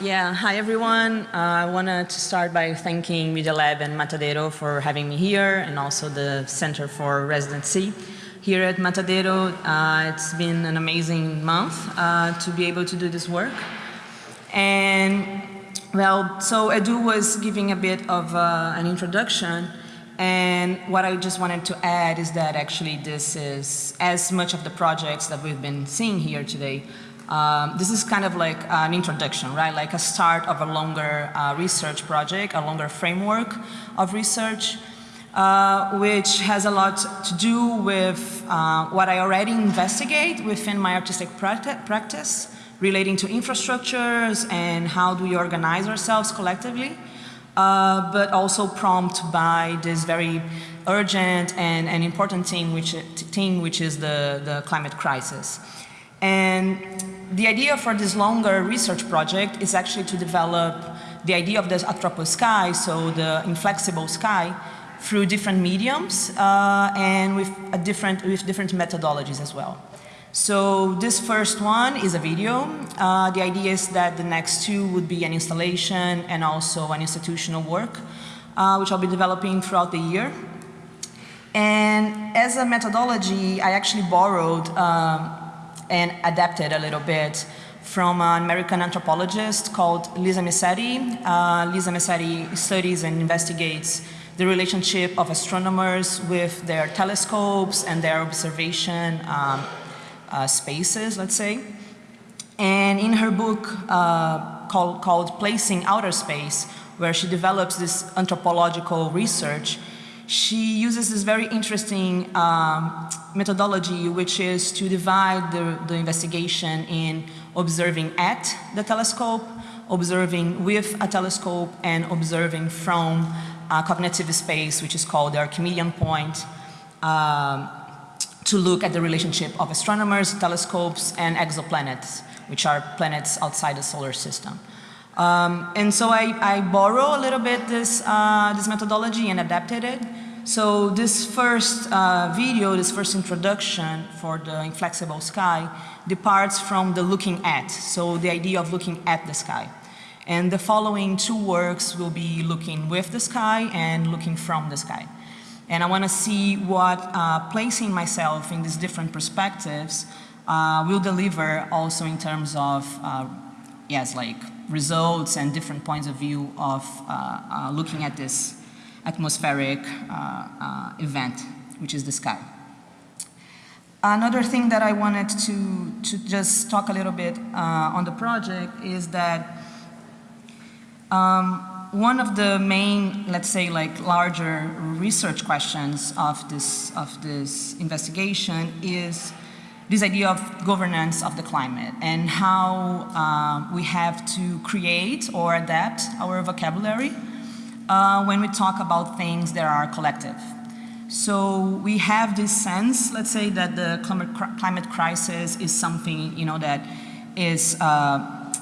Yeah, hi everyone. Uh, I wanted to start by thanking Media Lab and Matadero for having me here and also the Center for Residency. Here at Matadero, uh, it's been an amazing month uh, to be able to do this work. And well, so Edu was giving a bit of uh, an introduction and what I just wanted to add is that actually this is as much of the projects that we've been seeing here today um, this is kind of like an introduction, right? Like a start of a longer uh, research project, a longer framework of research, uh, which has a lot to do with uh, what I already investigate within my artistic practice relating to infrastructures and how do we organize ourselves collectively, uh, but also prompt by this very urgent and, and important thing which, thing which is the, the climate crisis. And the idea for this longer research project is actually to develop the idea of the atropos sky, so the inflexible sky, through different mediums uh, and with, different, with different methodologies as well. So this first one is a video. Uh, the idea is that the next two would be an installation and also an institutional work, uh, which I'll be developing throughout the year. And as a methodology, I actually borrowed um, and adapted a little bit from an American anthropologist called Lisa Messeri. Uh, Lisa Messeri studies and investigates the relationship of astronomers with their telescopes and their observation um, uh, spaces, let's say. And in her book uh, called, called Placing Outer Space, where she develops this anthropological research, she uses this very interesting um, methodology, which is to divide the, the investigation in observing at the telescope, observing with a telescope, and observing from a cognitive space, which is called the Archimedean point, um, to look at the relationship of astronomers, telescopes, and exoplanets, which are planets outside the solar system. Um, and so I, I, borrow a little bit this, uh, this methodology and adapted it. So this first uh, video, this first introduction for the inflexible sky departs from the looking at, so the idea of looking at the sky. And the following two works will be looking with the sky and looking from the sky. And I want to see what uh, placing myself in these different perspectives uh, will deliver also in terms of, uh, yes, like results and different points of view of uh, uh, looking at this atmospheric uh, event, which is the sky. Another thing that I wanted to, to just talk a little bit on the project is that um, one of the main, let's say, like larger research questions of this, of this investigation is this idea of governance of the climate and how uh, we have to create or adapt our vocabulary uh, when we talk about things that are collective. So we have this sense, let's say, that the climate crisis is something, you know, that is, uh,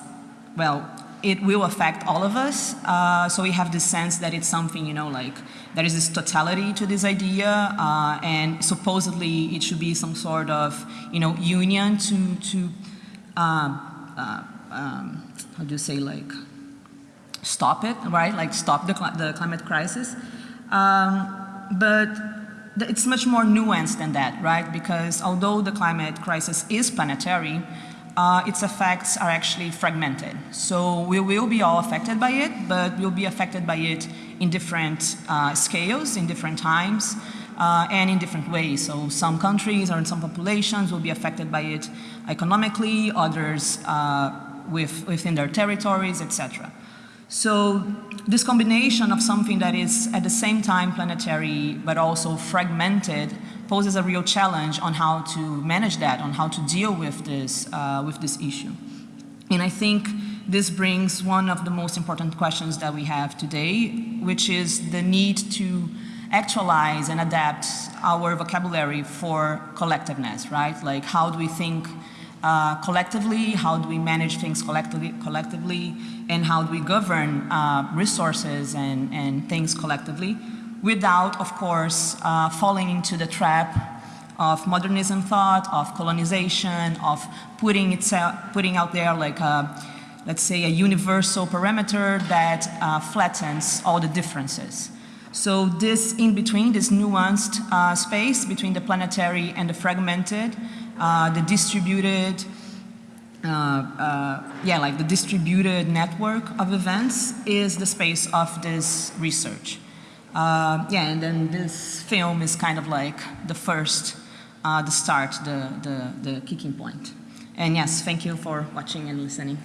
well, it will affect all of us. Uh, so we have this sense that it's something, you know, like there is this totality to this idea, uh, and supposedly it should be some sort of, you know, union to to um, uh, um, how do you say like stop it, right? Like stop the, cl the climate crisis. Um, but it's much more nuanced than that, right? Because although the climate crisis is planetary, uh, its effects are actually fragmented. So we will be all affected by it, but we'll be affected by it in different uh, scales, in different times, uh, and in different ways. So some countries or some populations will be affected by it economically, others uh, with, within their territories, etc. So this combination of something that is at the same time planetary but also fragmented poses a real challenge on how to manage that, on how to deal with this, uh, with this issue. And I think this brings one of the most important questions that we have today, which is the need to actualize and adapt our vocabulary for collectiveness, right? Like how do we think uh, collectively, how do we manage things collectively, collectively and how do we govern uh, resources and, and things collectively without, of course, uh, falling into the trap of modernism thought, of colonization, of putting, itself, putting out there like a let's say, a universal parameter that uh, flattens all the differences. So this in between, this nuanced uh, space between the planetary and the fragmented, uh, the distributed, uh, uh, yeah, like the distributed network of events is the space of this research. Uh, yeah, and then this film is kind of like the first, the start, the, the, the kicking point. And yes, thank you for watching and listening.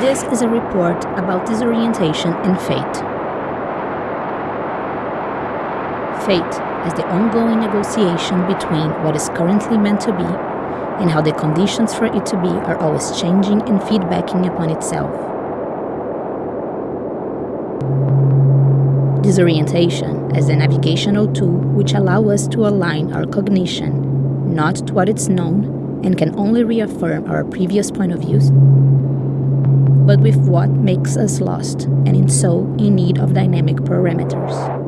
This is a report about disorientation and fate. Fate as the ongoing negotiation between what is currently meant to be and how the conditions for it to be are always changing and feedbacking upon itself. Disorientation as a navigational tool which allows us to align our cognition not to what it's known and can only reaffirm our previous point of views but with what makes us lost, and in so in need of dynamic parameters.